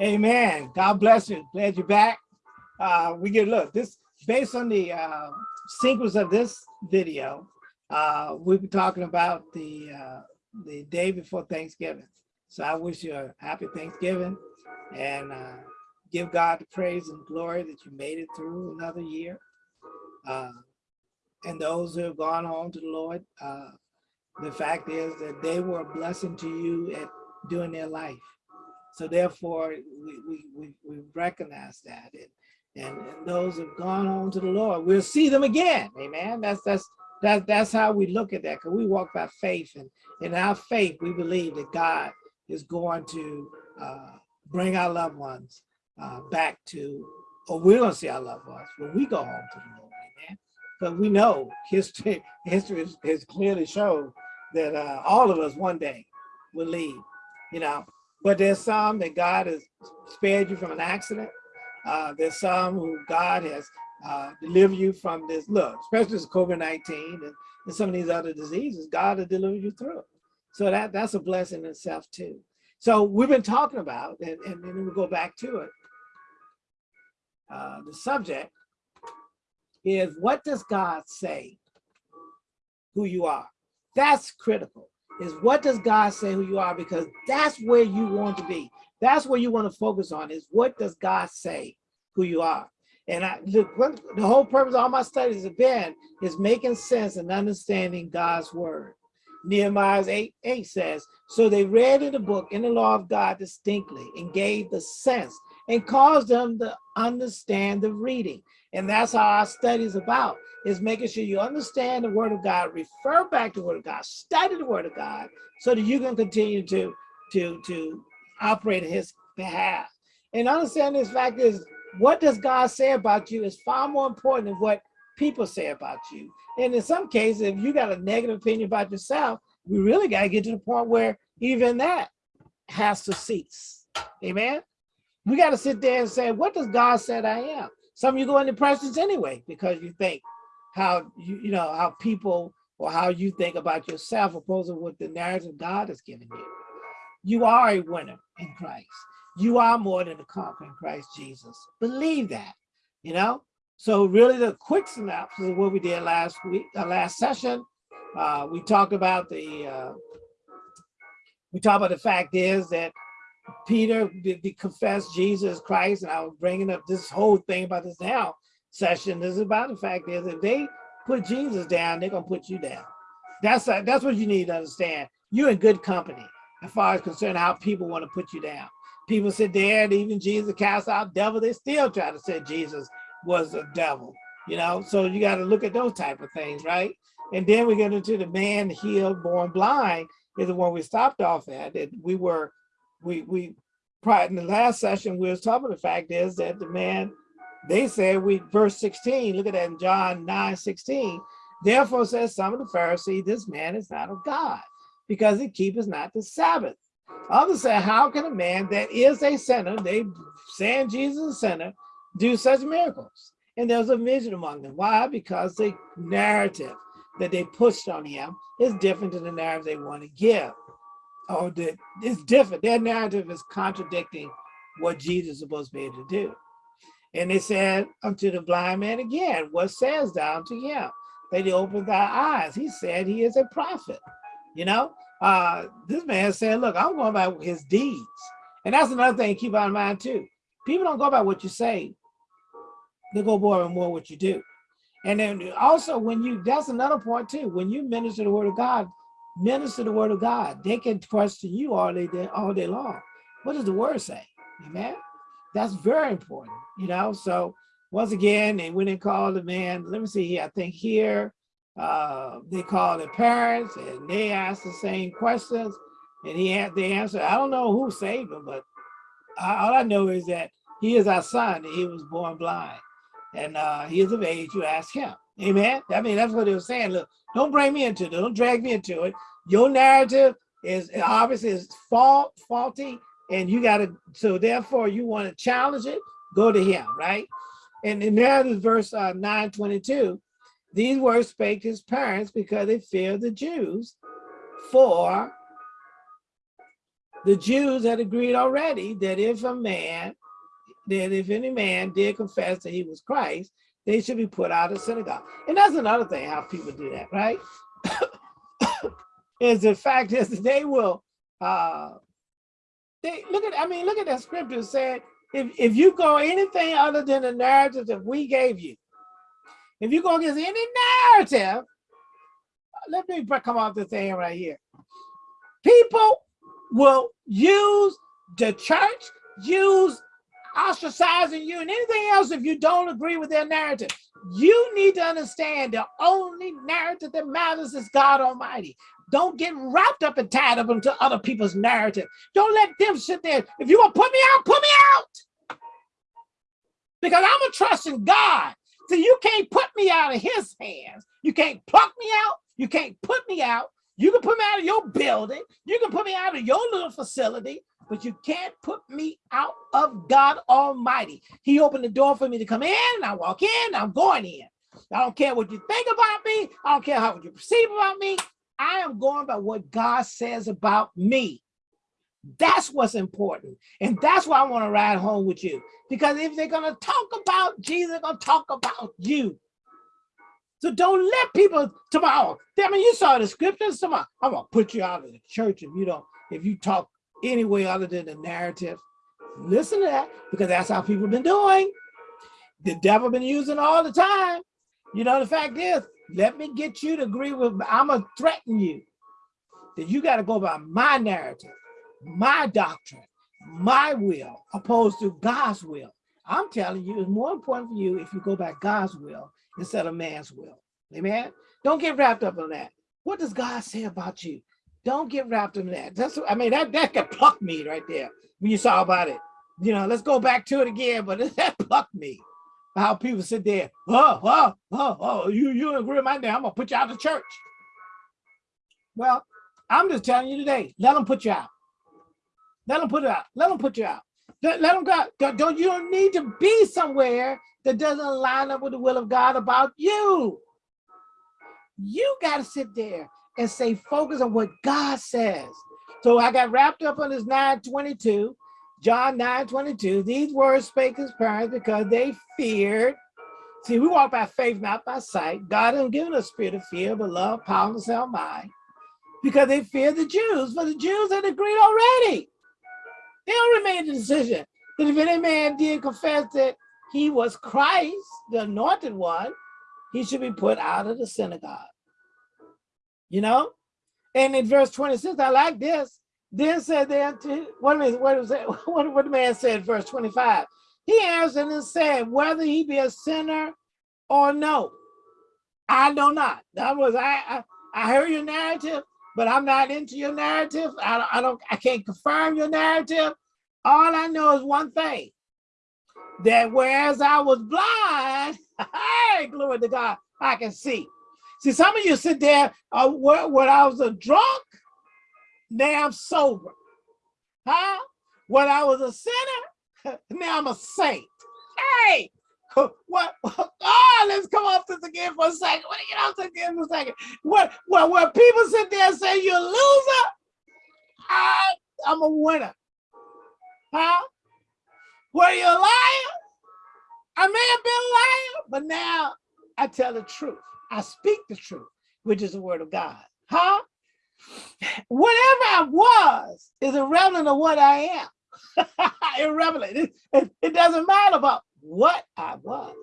Amen. God bless you. Glad you're back. Uh, we get look this based on the uh, sequence of this video. Uh, we'll be talking about the uh, the day before Thanksgiving. So I wish you a happy Thanksgiving and uh, give God the praise and glory that you made it through another year. Uh, and those who have gone home to the Lord, uh, the fact is that they were a blessing to you at during their life. So therefore, we, we, we, we recognize that. And, and, and those have gone on to the Lord, we'll see them again. Amen. That's that's that, that's how we look at that because we walk by faith and in our faith, we believe that God is going to uh, bring our loved ones uh, back to, or we're going to see our loved ones when we go home to the Lord. Amen. But we know history, history has, has clearly shown that uh, all of us one day will leave, you know. But there's some that God has spared you from an accident. Uh, there's some who God has uh, deliver you from this, look, especially this COVID-19 and, and some of these other diseases, God has delivered you through. So that, that's a blessing in itself too. So we've been talking about, and, and we'll go back to it. Uh, the subject is what does God say who you are? That's critical, is what does God say who you are? Because that's where you want to be. That's where you want to focus on is what does God say who you are? And I, the, the whole purpose of all my studies have been is making sense and understanding God's word. Nehemiah 8, 8 says, so they read in the book in the law of God distinctly and gave the sense and caused them to understand the reading. And that's how our study is about, is making sure you understand the word of God, refer back to the word of God, study the word of God, so that you can continue to, to, to operate in his behalf. And understand this fact is what does God say about you is far more important than what people say about you. And in some cases, if you got a negative opinion about yourself, we really got to get to the point where even that has to cease. Amen. We got to sit there and say, what does God said I am? Some of you go into depressions anyway, because you think how you, you know, how people or how you think about yourself opposed to what the narrative God has given you. You are a winner in Christ. You are more than a conqueror in Christ Jesus. Believe that, you know? So really the quick synopsis of what we did last week, uh, last session, uh, we talked about the, uh, we talked about the fact is that Peter did, confess Jesus Christ, and I was bringing up this whole thing about this now session. This is about the fact is if they put Jesus down, they're gonna put you down. That's uh, that's what you need to understand. You're in good company as far as concerned how people want to put you down people sit there and even Jesus cast out devil, they still try to say Jesus was a devil, you know? So you got to look at those type of things, right? And then we get into the man healed, born blind is the one we stopped off at. That we were, we, we, prior in the last session, we was talking the fact is that the man, they said we, verse 16, look at that in John 9, 16, therefore says some of the Pharisees, this man is not of God because he keepeth not the Sabbath. Others say, how can a man that is a sinner, they saying Jesus is a sinner, do such miracles? And there's a vision among them. Why? Because the narrative that they pushed on him is different than the narrative they want to give. Or that it's different. Their narrative is contradicting what Jesus is supposed to be able to do. And they said unto the blind man again, what says thou unto him? That he opened thy eyes. He said he is a prophet. You know, uh, this man said, look, I'm going by his deeds. And that's another thing to keep in mind too. People don't go by what you say. They go more and more what you do. And then also when you, that's another point too, when you minister the word of God, minister the word of God, they can question you all day, all day long. What does the word say? Amen. That's very important, you know? So once again, they went and called the man, let me see here, I think here, uh, they called the parents and they asked the same questions and he had the answer. I don't know who saved him, but all I know is that he is our son he was born blind and uh, he is of age, you ask him. Amen. I mean, that's what they were saying. Look, don't bring me into it. Don't drag me into it. Your narrative is obviously is fault, faulty, and you got to, so therefore you want to challenge it, go to him, right? And in is verse uh, 922, these words spake his parents because they feared the Jews, for the Jews had agreed already that if a man, that if any man did confess that he was Christ, they should be put out of synagogue. And that's another thing how people do that, right? is the fact is they will uh they look at I mean look at that scripture said if if you go anything other than the narrative that we gave you, if you go against any narrative, let me come off the thing right here. People will use the church, use ostracizing you and anything else if you don't agree with their narrative. You need to understand the only narrative that matters is God Almighty. Don't get wrapped up and tied up into other people's narrative. Don't let them sit there. If you want to put me out, put me out. Because I'm a trust in God. So you can't put me out of his hands. You can't pluck me out. You can't put me out. You can put me out of your building. You can put me out of your little facility, but you can't put me out of God Almighty. He opened the door for me to come in. I walk in, I'm going in. I don't care what you think about me. I don't care how you perceive about me. I am going by what God says about me. That's what's important. And that's why I want to ride home with you. Because if they're going to talk about Jesus, they're going to talk about you. So don't let people tomorrow. I mean, you saw the scriptures tomorrow. I'm gonna put you out of the church if you don't, if you talk any way other than the narrative. Listen to that because that's how people been doing. The devil been using all the time. You know, the fact is, let me get you to agree with, I'm gonna threaten you that you got to go by my narrative, my doctrine, my will, opposed to God's will. I'm telling you, it's more important for you if you go by God's will instead of man's will. Amen. Don't get wrapped up on that. What does God say about you? Don't get wrapped in that. That's I mean that that could pluck me right there when you saw about it. You know, let's go back to it again, but that plucked me. How people sit there, oh, oh, oh, oh, you you agree with my name, I'm gonna put you out of church. Well, I'm just telling you today, let them put you out. Let them put it out. Let them put you out. Let, let them go. Don't you don't need to be somewhere that doesn't line up with the will of God about you. You got to sit there and say, focus on what God says. So I got wrapped up on this 922, John 922. These words spake his parents because they feared. See, we walk by faith, not by sight. God hasn't given us spirit of fear, but love, power, and sound mind. Because they fear the Jews, for the Jews had agreed already. They already made the decision that if any man did confess that he was Christ, the anointed one, he should be put out of the synagogue. You know? And in verse 26, I like this. Then said they unto, what, what was that? What, what the man said, verse 25. He answered and said, whether he be a sinner or no, I know not. That was, I, I, I heard your narrative, but I'm not into your narrative. I, I don't, I can't confirm your narrative. All I know is one thing, that whereas I was blind, hey, glory to God, I can see. See, some of you sit there, uh, when I was a drunk, now I'm sober. Huh? When I was a sinner, now I'm a saint. Hey, what, oh, let's come off this again for a second. What get off this again for a second. What, well, when people sit there and say you're a loser, I, I'm a winner. Huh? Were you a liar? I may have been a liar, but now I tell the truth. I speak the truth, which is the word of God. Huh? Whatever I was is irrelevant of what I am. irrelevant. It, it, it doesn't matter about what I was.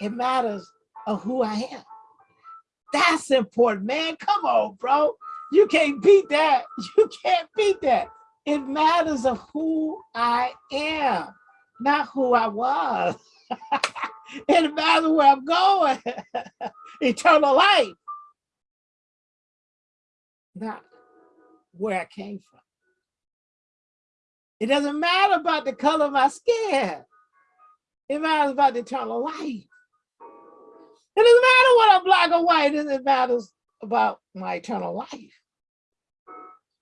It matters of who I am. That's important, man. Come on, bro. You can't beat that. You can't beat that. It matters of who I am, not who I was. it matters where I'm going. Eternal life. Not where I came from. It doesn't matter about the color of my skin. It matters about the eternal life. It doesn't matter what I'm black or white, it matters about my eternal life.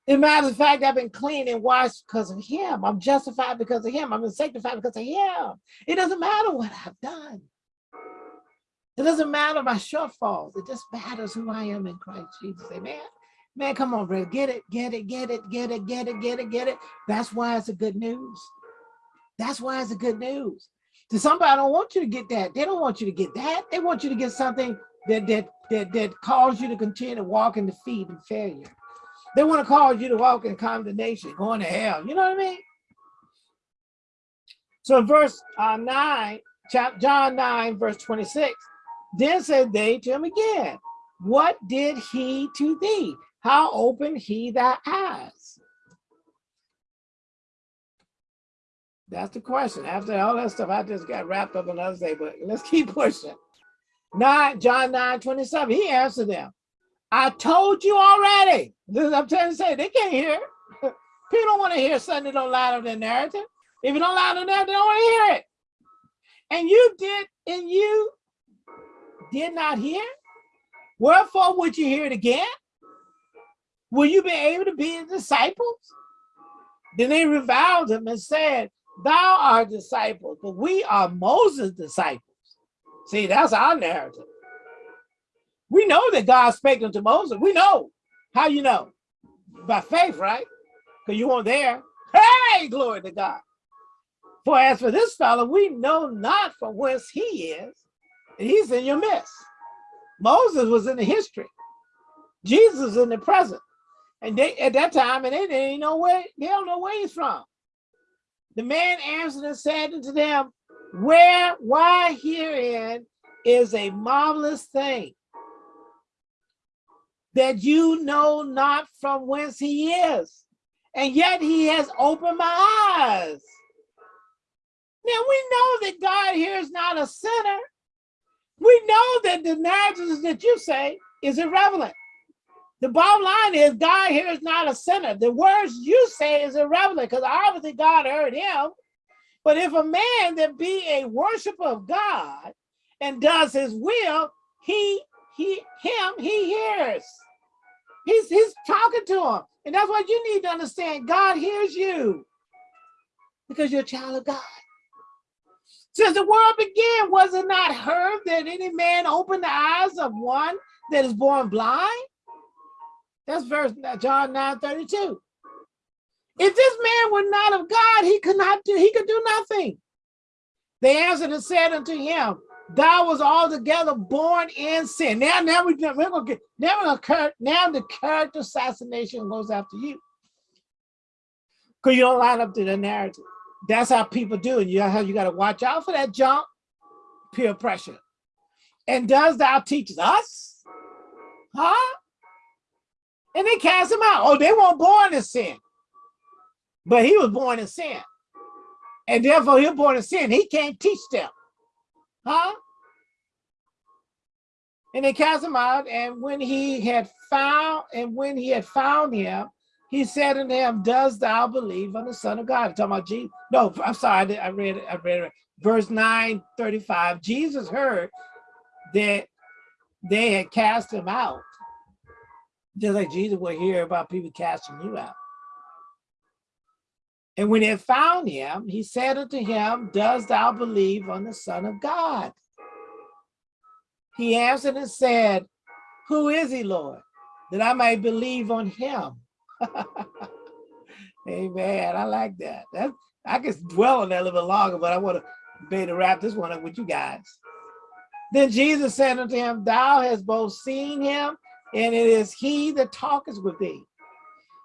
It matters of fact I've been clean and washed because of him. I'm justified because of him. I'm been sanctified because of him. It doesn't matter what I've done. It doesn't matter my shortfalls. It just matters who I am in Christ Jesus. Amen. Man, come on, bro. Get it, get it, get it, get it, get it, get it, get it. That's why it's a good news. That's why it's a good news. To somebody don't want you to get that. They don't want you to get that. They want you to get something that that that that cause you to continue to walk in defeat and failure. They want to cause you to walk in condemnation, going to hell. You know what I mean? So in verse uh, 9, John 9, verse 26, then said they to him again, What did he to thee? How opened he thy eyes? That's the question. After all that stuff, I just got wrapped up in other day, but let's keep pushing. 9, John 9, 27, he answered them, I told you already. This is I'm trying to say, they can't hear. People don't want to hear something that don't line up their narrative. If you don't line up there, they don't want to hear it. And you did, and you did not hear. Wherefore would you hear it again? Will you be able to be his disciples? Then they reviled him and said, Thou art disciples, but we are Moses' disciples. See, that's our narrative. We know that God spake unto Moses. We know. How you know? By faith, right? Because you weren't there. Hey, glory to God. For as for this fellow, we know not from whence he is, and he's in your midst. Moses was in the history. Jesus is in the present. And they at that time, and they didn't know where, they don't know where he's from. The man answered and said unto them, Where, why herein is a marvelous thing that you know not from whence he is. And yet he has opened my eyes. Now we know that God here is not a sinner. We know that the narratives that you say is irrelevant. The bottom line is God here is not a sinner. The words you say is irrelevant because obviously God heard him. But if a man that be a worshiper of God and does his will, he, he, him, he hears. He's, he's talking to him. And that's what you need to understand. God hears you because you're a child of God. Since the world began, was it not heard that any man opened the eyes of one that is born blind? That's verse John 9 32. If this man were not of God, he could not do, he could do nothing. They answered and said unto him, Thou was altogether born in sin. Now, now we, we're gonna get now we're gonna now the character assassination goes after you. Because you don't line up to the narrative. That's how people do it. You how you gotta watch out for that junk, peer pressure. And does thou teach us? Huh? And they cast him out. Oh, they weren't born in sin. But he was born in sin. And therefore he was born in sin. He can't teach them. Huh? And they cast him out, and when he had found, and when he had found him, he said unto him, Does thou believe on the Son of God? I'm talking about Jesus. No, I'm sorry, I read it, I read it. Verse 9, 35. Jesus heard that they had cast him out. Just like Jesus will hear about people casting you out. And when he had found him, he said unto him, Does thou believe on the Son of God? He answered and said, Who is he, Lord, that I may believe on him? Amen. I like that. That I could dwell on that a little bit longer, but I want to be to wrap this one up with you guys. Then Jesus said unto him, Thou hast both seen him, and it is he that talketh with thee.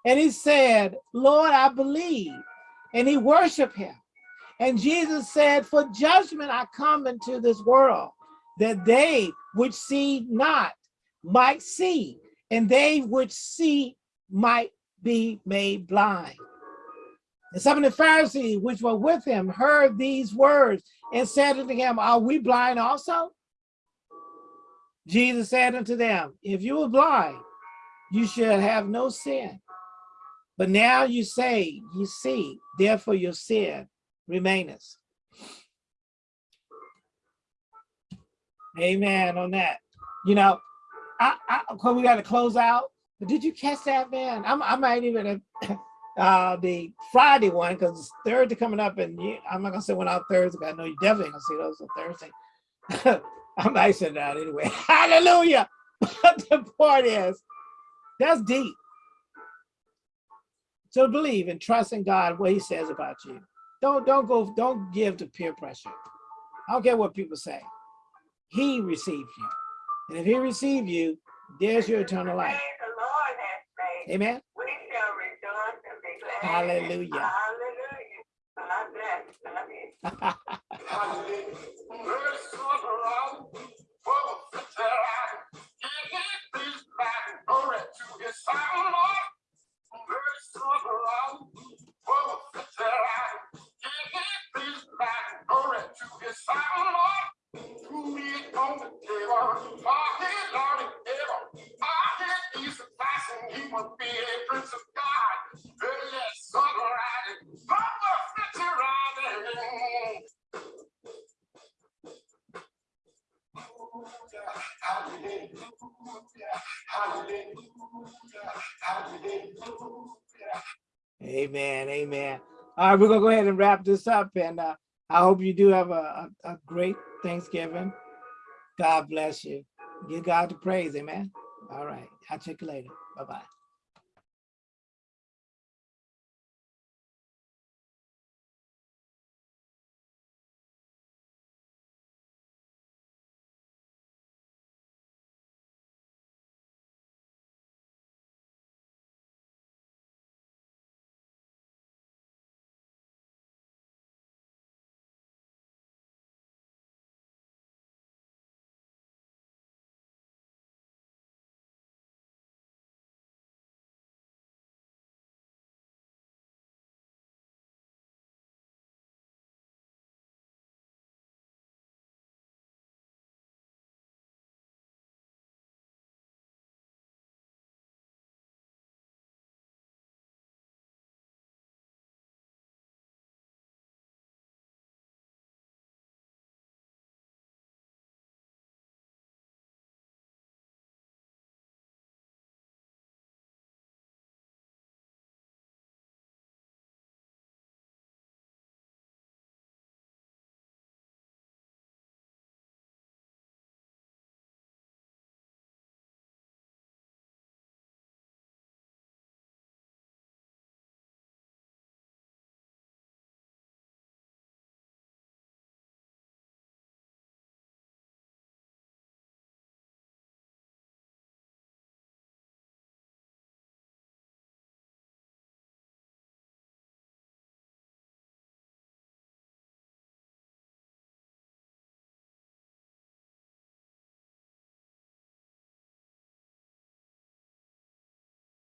And he said, Lord, I believe and he worshiped him. And Jesus said, for judgment I come into this world, that they which see not might see, and they which see might be made blind. And some of the Pharisees which were with him heard these words and said unto him, Are we blind also? Jesus said unto them, If you were blind, you should have no sin. But now you say, you see, therefore your sin remaineth. Amen on that. You know, I, I we got to close out. But did you catch that, man? I'm, I might even uh, the Friday one because Thursday coming up, and you, I'm not gonna say one out Thursday. But I know you definitely gonna see those on Thursday. I'm nice that anyway. Hallelujah. But the point is, that's deep. So believe and trust in God, what he says about you. Don't, don't go, don't give to peer pressure. I don't care what people say. He received you. And if he received you, there's your eternal life. The Lord has made. Amen. We shall rejoice and be glad. Hallelujah. Hallelujah. be a prince of God. Yes, songwriting. Riding. Amen. Amen. All right, we're gonna go ahead and wrap this up and uh, I hope you do have a, a, a great Thanksgiving. God bless you. Give God the praise. Amen. All right. I'll check you later. Bye-bye.